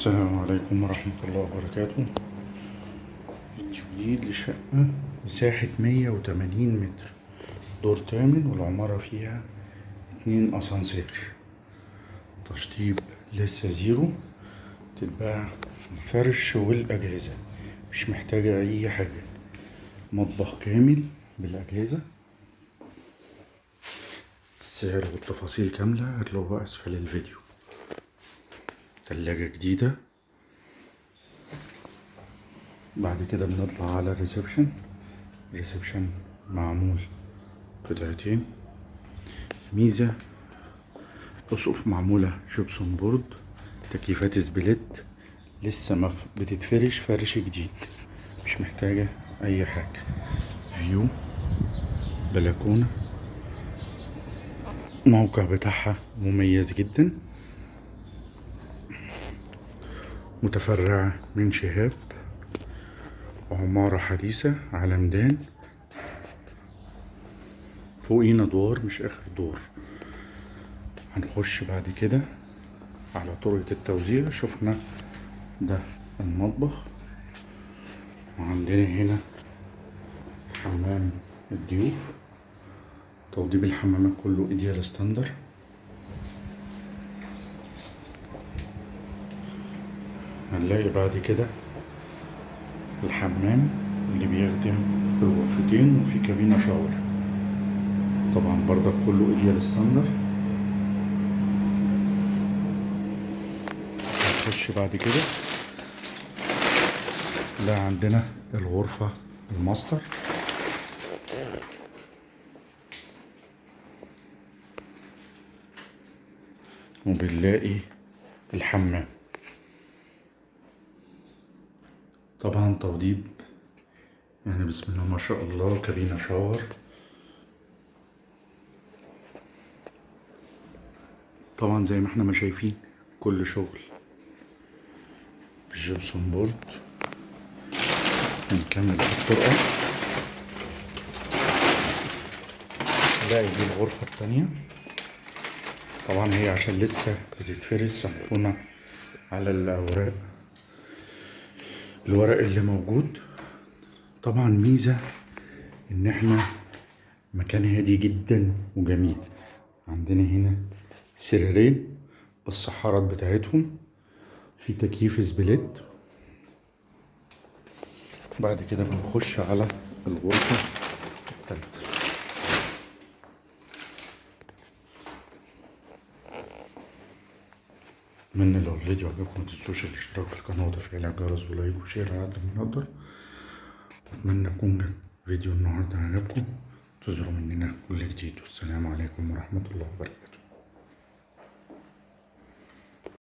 السلام عليكم ورحمة الله وبركاته. جديد لشقة مساحة مية وتمانين متر. دور تامن والعمارة فيها اتنين أسانسير. تشطيب لسه زيرو. تتباع الفرش والأجهزة. مش محتاجة أي حاجة. مطبخ كامل بالأجهزة. السعر والتفاصيل كاملة. هتلاقوها أسفل الفيديو. تلاجة جديدة. بعد كده بنطلع على ال reception. ال reception معمول قطعتين. ميزة أسقف معمولة gypsum board تكييفات split. لسه ما بتتفرش فرش جديد. مش محتاجة أي حاجة. view بلكونة. الموقع بتاعها مميز جدا. متفرعة من شهاب عمارة حديثة على ميدان فوقينا دور مش آخر دور. هنخش بعد كده على طرقة التوزيع. شفنا ده المطبخ. وعندنا هنا حمام الضيوف. توضيب الحمامات كله Ideal Standard. هنلاقي بعد كده الحمام اللي بيخدم الغرفتين وفي كابينة shower. طبعا برضك كله Ideal Standard هنخش بعد كده. لا عندنا الغرفة الماستر. وبنلاقي الحمام. طبعا توضيب. يعني بسم الله ما شاء الله كابينة شاور. طبعا زي ما إحنا ما شايفين كل شغل بالجبسون بورد. هنكمل الطرقة. نلاقي دي الغرفة التانية. طبعا هي عشان لسه بتتفرش سامحونا على الأوراق. الورق اللي موجود. طبعا ميزة إن إحنا مكان هادي جدا وجميل. عندنا هنا سريرين بالصحارات بتاعتهم. في تكييف split. بعد كده بنخش على الغرفة التالتة. اتمنى لو الفيديو عجبكم متنسوش الاشتراك في القناة وتفعيل الجرس و like و share على قد ما نقدر واتمنى يكون فيديو النهاردة عجبكم. تزوروا مننا كل جديد. والسلام عليكم ورحمة الله وبركاته.